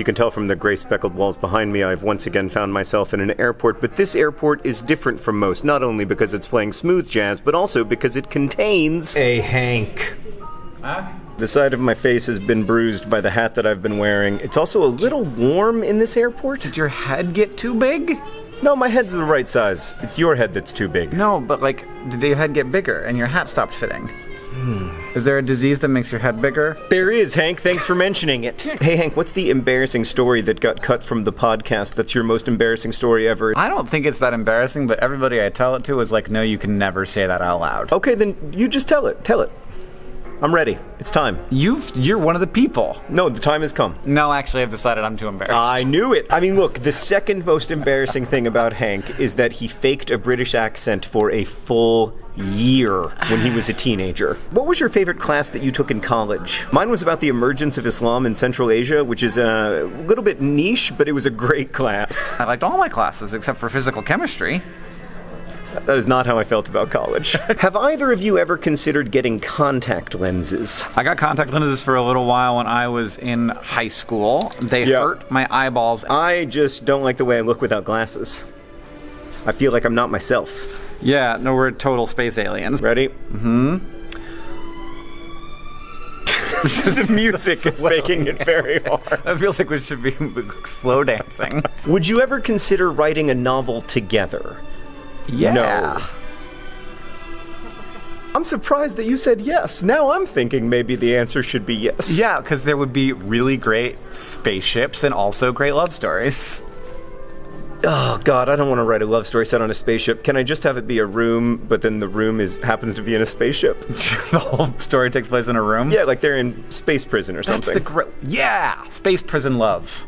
you can tell from the gray speckled walls behind me, I've once again found myself in an airport, but this airport is different from most, not only because it's playing smooth jazz, but also because it contains. Hey, Hank. Huh? The side of my face has been bruised by the hat that I've been wearing. It's also a little warm in this airport. Did your head get too big? No, my head's the right size. It's your head that's too big. No, but like, did your head get bigger and your hat stopped fitting? Hmm. Is there a disease that makes your head bigger? There is, Hank. Thanks for mentioning it. Hey, Hank, what's the embarrassing story that got cut from the podcast that's your most embarrassing story ever? I don't think it's that embarrassing, but everybody I tell it to is like, no, you can never say that out loud. Okay, then you just tell it. Tell it. I'm ready. It's time. You've, you're one of the people. No, the time has come. No, actually, I've decided I'm too embarrassed. I knew it. I mean, look, the second most embarrassing thing about Hank is that he faked a British accent for a full year when he was a teenager. What was your favorite class that you took in college? Mine was about the emergence of Islam in Central Asia, which is a little bit niche, but it was a great class. I liked all my classes except for physical chemistry. That is not how I felt about college. Have either of you ever considered getting contact lenses? I got contact lenses for a little while when I was in high school. They Yeah. hurt my eyeballs. I just don't like the way I look without glasses. I feel like I'm not myself. Yeah, no, we're total space aliens. Ready? Mm-hmm. the music is making it very hard. It feels like we should be slow dancing. Would you ever consider writing a novel together? Yeah. No. I'm surprised that you said yes. Now I'm thinking maybe the answer should be yes. Yeah, because there would be really great spaceships and also great love stories. Oh God, I don't want to write a love story set on a spaceship. Can I just have it be a room, but then the room is happens to be in a spaceship? the whole story takes place in a room. Yeah, like they're in space prison or That's something. the great. Yeah, Space Prison Love.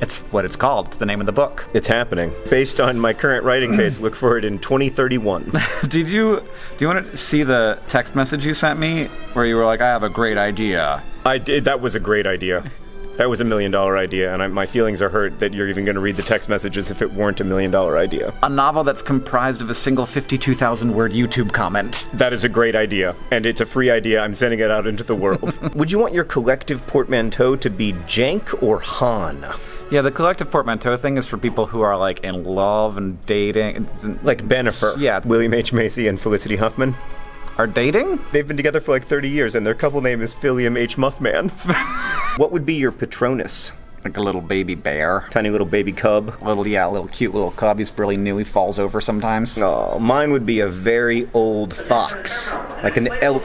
It's what it's called. It's the name of the book. It's happening. Based on my current writing pace, look for it in 2031. Did you? Do you want to see the text message you sent me where you were like, "I have a great idea." I did. That was a great idea. That was a million dollar idea, and I, my feelings are hurt that you're even going to read the text messages if it weren't a million dollar idea. A novel that's comprised of a single 52,000 word YouTube comment. That is a great idea, and it's a free idea. I'm sending it out into the world. Would you want your collective portmanteau to be Jank or Han? Yeah, the collective portmanteau thing is for people who are like in love and dating. It's- Like Bennifer. Yeah. William H. Macy and Felicity Huffman. Are dating? They've been together for like 30 years, and their couple name is Philium H. Muffman. what would be your Patronus? Like a little baby bear. Tiny little baby cub. Little, yeah, little cute little cub. He's really new. He falls over sometimes. Oh, mine would be a very old fox. Like an elk.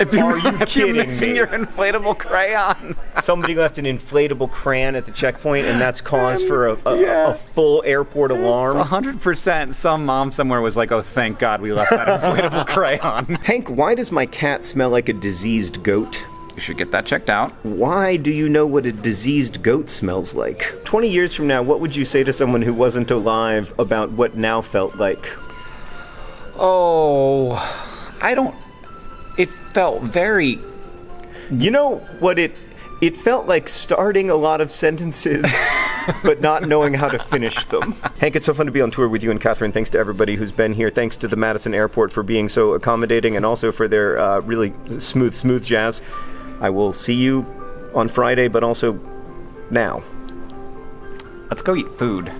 If you, Are you if you're kidding missing me? your inflatable crayon. Somebody left an inflatable crayon at the checkpoint, and that's cause for a, a, Yeah. a full airport alarm. hundred percent. Some mom somewhere was like, "Oh, thank God we left that inflatable crayon." Hank, why does my cat smell like a diseased goat? You should get that checked out. Why do you know what a diseased goat smells like? 20 years from now, what would you say to someone who wasn't alive about what now felt like? Oh, I don't. It felt very. You know what it it felt like starting a lot of sentences but not knowing how to finish them. Hank, it's so fun to be on tour with you and Catherine. Thanks to everybody who's been here. Thanks to the Madison Airport for being so accommodating and also for their uh, really smooth, smooth jazz. I will see you on Friday, but also now. Let's go eat food.